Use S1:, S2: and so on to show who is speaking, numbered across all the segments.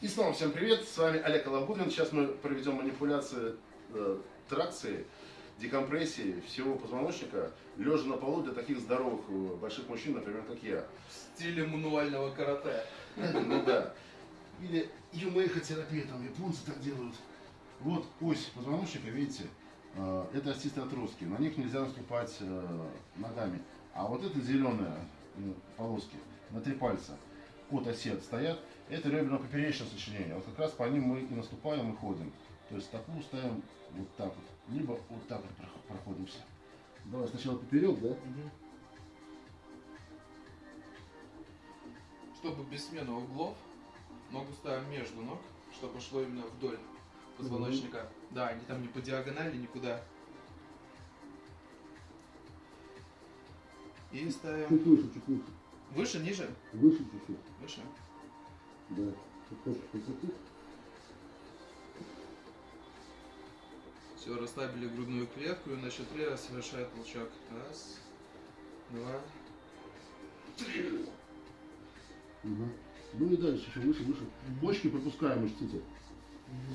S1: И снова всем привет, с вами Олег Алабудин. Сейчас мы проведем манипуляции э, тракции, декомпрессии всего позвоночника, лежа на полу для таких здоровых э, больших мужчин, например, как я.
S2: В стиле мануального карате.
S1: Ну да. Или юмейхотерапия, там японцы так делают. Вот ось позвоночника, видите, э, это остистые отростки. На них нельзя наступать э, ногами. А вот это зеленые полоски на три пальца от оси стоят, это реберно-поперечное сочленение. Вот как раз по ним мы и наступаем, и ходим. То есть стопу ставим вот так вот, либо вот так вот проходимся. Давай сначала поперек, да?
S2: Угу. Чтобы без смены углов, ногу ставим между ног, чтобы шло именно вдоль позвоночника. Угу. Да, не там не по диагонали, никуда. И ставим...
S1: Чуть выше, чуть выше.
S2: Выше, ниже?
S1: Выше чуть-чуть.
S2: Выше?
S1: Да.
S2: Все, расслабили грудную клетку и на счет три совершает толчок. Раз, два, три.
S1: Угу. Ну и дальше еще выше, выше. Почки пропускаем, учтите. Угу.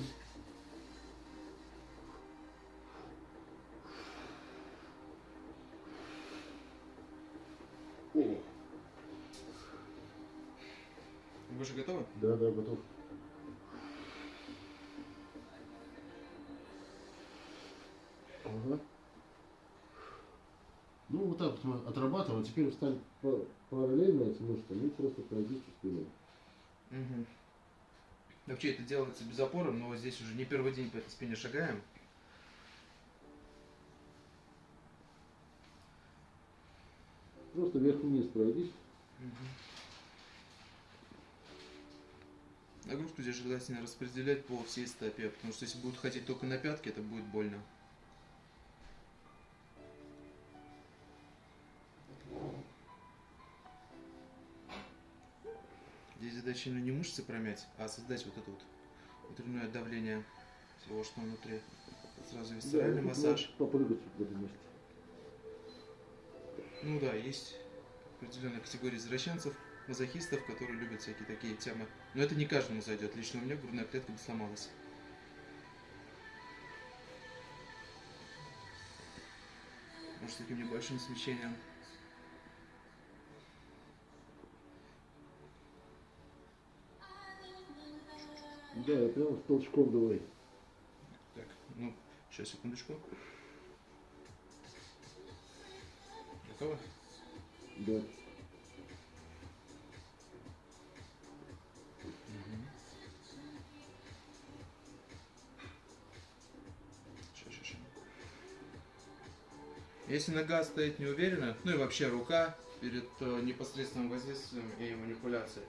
S1: О.
S2: Вы же готовы?
S1: Да, да, готов. Ага. Ну, вот так вот мы отрабатываем. Теперь встали параллельно этим мышцам и просто пройдите спиной.
S2: Угу. Вообще это делается без опоры, но здесь уже не первый день по этой спине шагаем.
S1: Просто вверх-вниз пройдись. Угу.
S2: Нагрузку здесь желательно распределять по всей стопе, потому что если будут хотеть только на пятки, это будет больно. Здесь задача именно не мышцы промять, а создать вот это вот внутреннее давление всего, что внутри. Сразу висцеральный да, массаж.
S1: Попрыгать в этом месте.
S2: Ну да, есть определенная категория извращенцев, мазохистов, которые любят всякие такие темы. Но это не каждому зайдет. Лично у меня грудная клетка бы сломалась. Может, с таким небольшим свечением.
S1: Да, прям толчком давай.
S2: Так, ну, сейчас, секундочку. Готово?
S1: Да.
S2: Если нога стоит неуверенно, ну и вообще рука перед э, непосредственным воздействием и манипуляцией,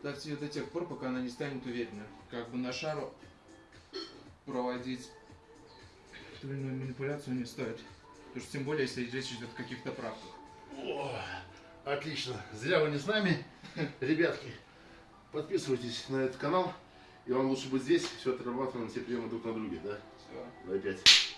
S2: ставьте ее до тех пор, пока она не станет уверенной. Как бы на шару проводить ту или иную манипуляцию не стоит. Потому что тем более, если речь идет о каких-то правках.
S1: О, отлично. Зря вы не с нами, ребятки. Подписывайтесь на этот канал. И вам лучше быть здесь. Все отрабатываем все приемы друг на друге, да?
S2: Все.
S1: Давай пять.